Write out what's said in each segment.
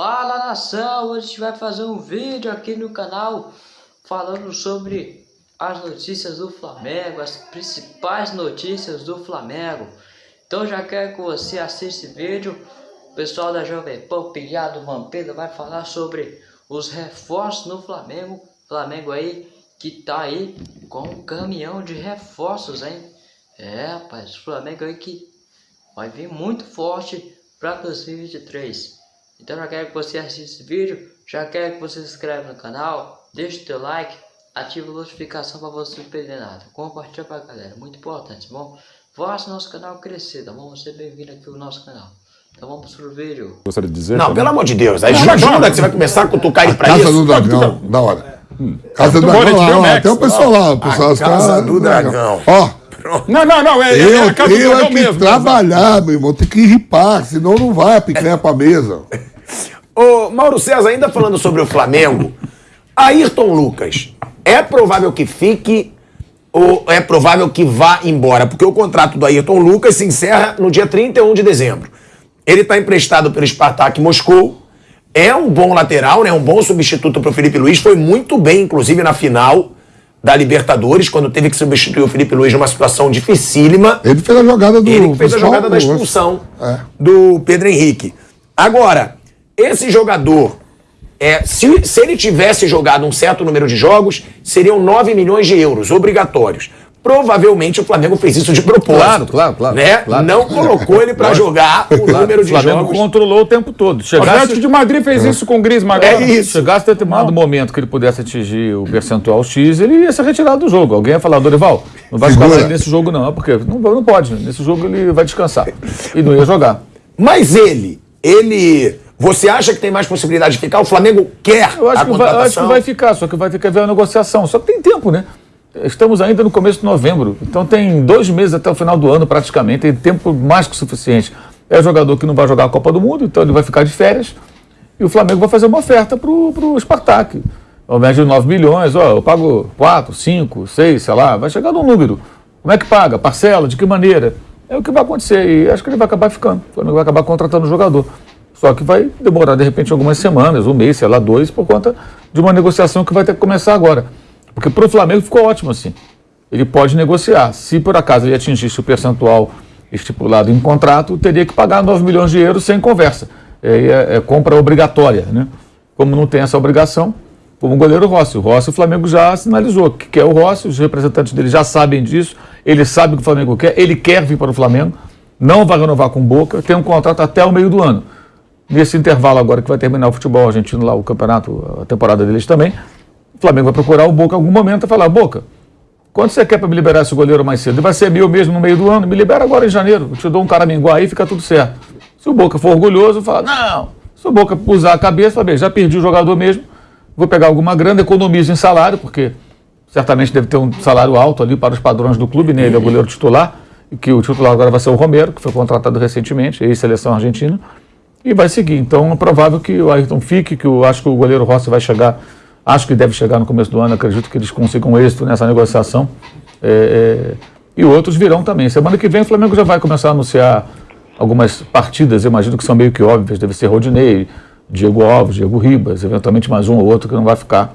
Fala nação, hoje a gente vai fazer um vídeo aqui no canal falando sobre as notícias do Flamengo, as principais notícias do Flamengo. Então já quero que você assista esse vídeo. O pessoal da Jovem Pan, Pilhado Vampeta vai falar sobre os reforços no Flamengo. Flamengo aí que tá aí com um caminhão de reforços, hein? É, rapaz, o Flamengo aí que vai vir muito forte para 2023. Então já quero que você assista esse vídeo, já quero que você se inscreva no canal, deixe o teu like, ative a notificação para você não perder nada. Compartilha para a galera, muito importante, tá bom? Faça nosso canal crescer, tá bom? Você bem-vindo aqui ao nosso canal. Então vamos pro vídeo. Gostaria de dizer? Não, também? pelo amor de Deus. Aí ajuda que você vai começar a cutucar ele pra Casa isso. do Dragão, da hora. Hum. Casa do Dragão, lá, lá, Max. tem o pessoal lá, o pessoal, A Casa caras do Dragão. Ó, Não, não, não. É, é eu a casa do tenho é que mesmo. trabalhar, meu irmão, tem que ripar, senão não vai a picanha pra mesa. Mauro César, ainda falando sobre o Flamengo, Ayrton Lucas, é provável que fique ou é provável que vá embora? Porque o contrato do Ayrton Lucas se encerra no dia 31 de dezembro. Ele está emprestado pelo Spartak Moscou, é um bom lateral, né? um bom substituto para o Felipe Luiz, foi muito bem, inclusive, na final da Libertadores, quando teve que substituir o Felipe Luiz numa situação dificílima. Ele fez a jogada do. Ele fez a jogada da expulsão É. do Pedro Henrique. Agora, esse jogador, é, se, se ele tivesse jogado um certo número de jogos, seriam 9 milhões de euros obrigatórios. Provavelmente o Flamengo fez isso de propósito. Claro, claro, claro, Né? claro. Não colocou ele pra jogar o número O de Flamengo jogos. controlou o tempo todo. O Chegasse, Atlético de Madrid fez isso com o Griezmann agora. É isso. chegasse a determinado momento que ele pudesse atingir o percentual X, ele ia ser retirado do jogo. Alguém ia falar, Dorival, não vai Segura. escalar ele nesse jogo não. Porque não, não pode. Nesse jogo ele vai descansar. E não ia jogar. Mas ele, ele. Você acha que tem mais possibilidade de ficar? O Flamengo quer Eu acho, a que vai, eu acho contratação? que vai ficar, só que vai ter que haver uma negociação. Só que tem tempo, né? Estamos ainda no começo de novembro, então tem dois meses até o final do ano praticamente, tem tempo mais que suficiente. É jogador que não vai jogar a Copa do Mundo, então ele vai ficar de férias e o Flamengo vai fazer uma oferta para o Spartak. Ao invés de 9 milhões, ó, eu pago 4, 5, 6, sei lá, vai chegar num número. Como é que paga? Parcela? De que maneira? É o que vai acontecer e acho que ele vai acabar ficando. O Flamengo vai acabar contratando o jogador. Só que vai demorar, de repente, algumas semanas, um mês, sei lá, dois, por conta de uma negociação que vai ter que começar agora. Porque para o Flamengo ficou ótimo assim. Ele pode negociar. Se por acaso ele atingisse o percentual estipulado em contrato, teria que pagar 9 milhões de euros sem conversa. É, é- é compra obrigatória. Né? Como não tem essa obrigação, como o goleiro Rossi. O Rossi, o Flamengo já sinalizou que quer o Rossi, os representantes dele já sabem disso, ele sabe o que o Flamengo quer, ele quer vir para o Flamengo, não vai renovar com Boca, tem um contrato até o meio do ano. Nesse intervalo agora que vai terminar o futebol argentino lá, o campeonato, a temporada deles também, o Flamengo vai procurar o Boca em algum momento e falar, Boca, quanto você quer para me liberar esse goleiro mais cedo? Ele vai ser meu mesmo no meio do ano, me libera agora em janeiro, eu te dou um caraminguá aí fica tudo certo. Se o Boca for orgulhoso, fala, não. Se o Boca usar a cabeça, fala, já perdi o jogador mesmo, vou pegar alguma grana, economizo em salário, porque certamente deve ter um salário alto ali para os padrões do clube, né? Ele é o goleiro titular, e que o titular agora vai ser o Romero, que foi contratado recentemente, ex-seleção argentina, e vai seguir. Então é provável que o Ayrton fique, que eu acho que o goleiro Rossi vai chegar, acho que deve chegar no começo do ano, acredito que eles consigam êxito nessa negociação. É, é, e outros virão também. Semana que vem o Flamengo já vai começar a anunciar algumas partidas, eu imagino que são meio que óbvias, deve ser Rodinei, Diego Alves, Diego Ribas, eventualmente mais um ou outro que não vai ficar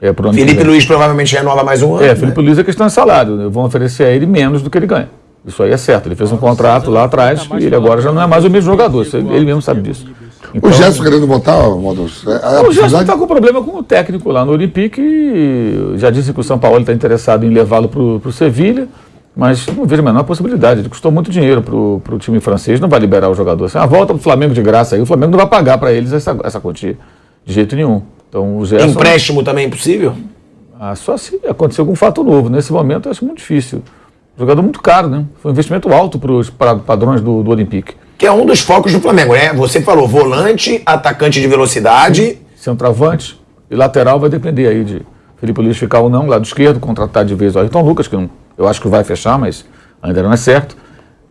é, Felipe. Luiz provavelmente renova mais um ano. É, né? Felipe Luiz é questão de salário. né? Vão oferecer a ele menos do que ele ganha. Isso aí é certo. Ele fez um contrato lá atrás e ele agora já não é mais o mesmo jogador. Ele mesmo sabe disso. Então, O Gerson querendo voltar, Modus. É, a o Gerson está com problema com o técnico lá no Olympique já disse que o São Paulo está interessado em levá-lo para o Sevilha, mas não vejo a menor possibilidade. Ele custou muito dinheiro para o time francês, não vai liberar o jogador. Assim, a volta para o Flamengo de graça aí, o Flamengo não vai pagar para eles essa, essa quantia de jeito nenhum. Então o Gerson. Empréstimo também é impossível? Ah, só se acontecer algum fato novo. Nesse momento eu acho muito difícil. Jogador muito caro, né? Foi um investimento alto para os padrões do, do Olympique. Que é um dos focos do Flamengo, né? Você falou volante, atacante de velocidade. Centroavante e lateral vai depender aí de Felipe Luiz ficar ou não, lado esquerdo, contratar de vez o Ayrton Lucas, que não- eu acho que vai fechar, mas ainda não é certo.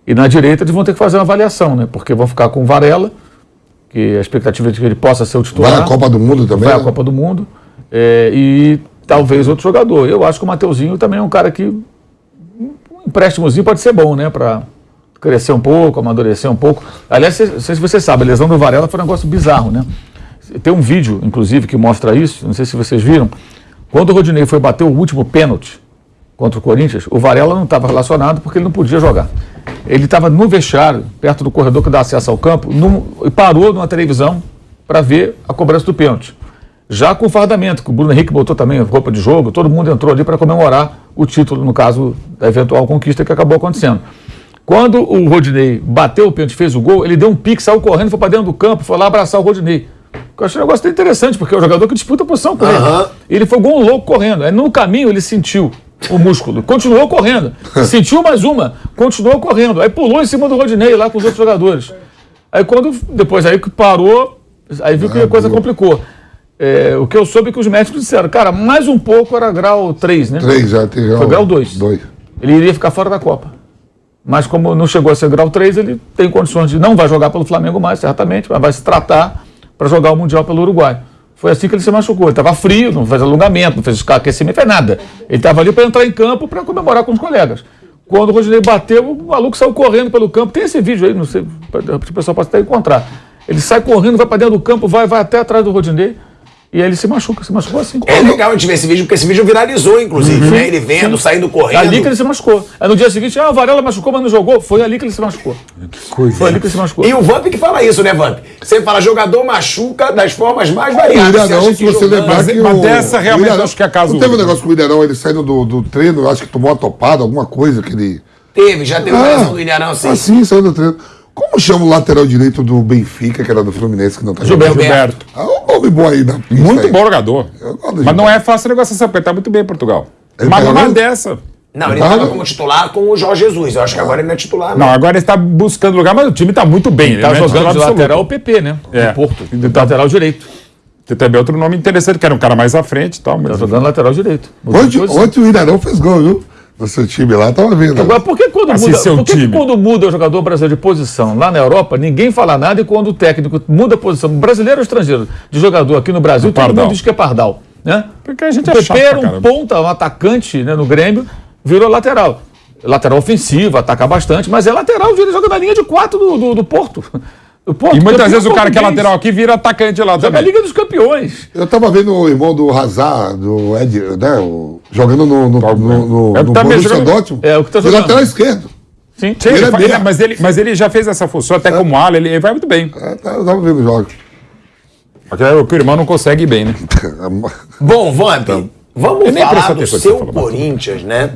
E na direita eles vão ter que fazer uma avaliação, né? Porque vão ficar com o Varela, que a expectativa é de que ele possa ser o titular. Vai a Copa do Mundo também. vai à né? Copa do Mundo. é, e talvez outro jogador. Eu acho que o Mateuzinho também é um cara que. Empréstimozinho pode ser bom, né? Para crescer um pouco, amadurecer um pouco. Aliás, não sei se você sabe, a lesão do Varela foi um negócio bizarro, né? Tem um vídeo, inclusive, que mostra isso, não sei se vocês viram. Quando o Rodinei foi bater o último pênalti contra o Corinthians, o Varela não estava relacionado porque ele não podia jogar. Ele estava no vestiário, perto do corredor que dá acesso ao campo, num- e parou numa televisão para ver a cobrança do pênalti. Já com fardamento, que o Bruno Henrique botou também roupa de jogo, todo mundo entrou ali para comemorar o título, no caso da eventual conquista que acabou acontecendo. Quando o Rodinei bateu o pênalti, fez o gol, ele deu um pique, saiu correndo, foi para dentro do campo, foi lá abraçar o Rodinei. Eu achei um negócio interessante, porque é o jogador que disputa a posição com ele. Aham. Ele foi igual um louco correndo. Aí no caminho ele sentiu o músculo, continuou correndo. Sentiu mais uma, continuou correndo. Aí pulou em cima do Rodinei lá com os outros jogadores. Aí quando, depois aí que parou, aí viu que a coisa complicou. É, o que eu soube é que os médicos disseram, cara, mais um pouco era grau 3, né? Três já tem. Foi grau dois. Dois. Ele iria ficar fora da Copa. Mas como não chegou a ser grau 3, ele tem condições de não vai jogar pelo Flamengo mais, certamente, mas vai se tratar para jogar o Mundial pelo Uruguai. Foi assim que ele se machucou. Ele estava frio, não fez alongamento, não fez aquecimento, não fez nada. Ele estava ali para entrar em campo para comemorar com os colegas. Quando o Rodinei bateu, o maluco saiu correndo pelo campo. Tem esse vídeo aí, não sei, o pessoal pode até encontrar. Ele sai correndo, vai para dentro do campo, vai, vai até atrás do Rodinei. E aí ele se machuca, se machucou assim. É legal a gente ver esse vídeo, porque esse vídeo viralizou, inclusive, né? Ele vendo, saindo correndo. Ali que ele se machucou. Aí no dia seguinte, ah, o Varela machucou, mas não jogou. Foi ali que ele se machucou. Foi ali que ele se machucou. E o Vamp que fala isso, né, Vamp? Você fala, jogador machuca das formas mais O variadas. Ilharão, acha se que você lembrar Mas- que o- dessa realmente o Ilharão- acho que é caso Não teve um negócio com o Ilharão, ele saindo do, do treino, acho que tomou uma topada, alguma coisa que ele... Teve, já teve uma lesão do Ilharão, assim. Assim, saiu do treino. Como chama o lateral direito do Benfica, que era do Fluminense, que não tá Gilberto. jogando? Gilberto. Ah, um nome bom aí na pista Muito aí. bom jogador. Mas não é fácil a negociação, porque ele tá muito bem em Portugal. Ele Mas tá numa dessa. Não, ele tava não. como titular com o Jorge Jesus. Eu acho que agora ele não é titular, Não, agora ele está buscando lugar, mas o time está muito bem. Ele Tá não é jogando de absoluto. lateral o PP, né? É. Do Porto. Do lateral direito. Tem também outro nome interessante, que era um cara mais à frente e tal. Mas... Tá jogando lateral direito. Ontem, ontem o Ilharão fez gol, viu? No seu time lá, tava vendo. Agora, por que quando, Assim, muda, seu por que quando muda o jogador brasileiro de posição lá na Europa, ninguém fala nada e quando o técnico muda a posição, brasileiro ou estrangeiro, de jogador aqui no Brasil, todo mundo diz que é pardal. Né? Porque a gente o é chato era um caramba. ponta, um atacante né, no Grêmio, virou lateral. Lateral ofensivo, ataca bastante, mas é lateral, ele joga na linha de quatro do, do, do Porto. Porto E muitas vezes o cara que é lateral aqui vira atacante lá Joga a também. Liga dos Campeões. Eu tava vendo o irmão do Hazard, do Ed, né? o- jogando no, no, no, no, É, no também Borussia jogando- Dortment. É, o que tá De jogando. lateral esquerdo. Sim. Sim, Ele ele é mas, ele, mas ele já fez essa função, até como ala, ele, ele vai muito bem. É, tá, eu tava vendo os jogos. É o que o irmão não consegue ir bem, né? Bom, Vamp, vamos Eu nem falar do seu Corinthians, né?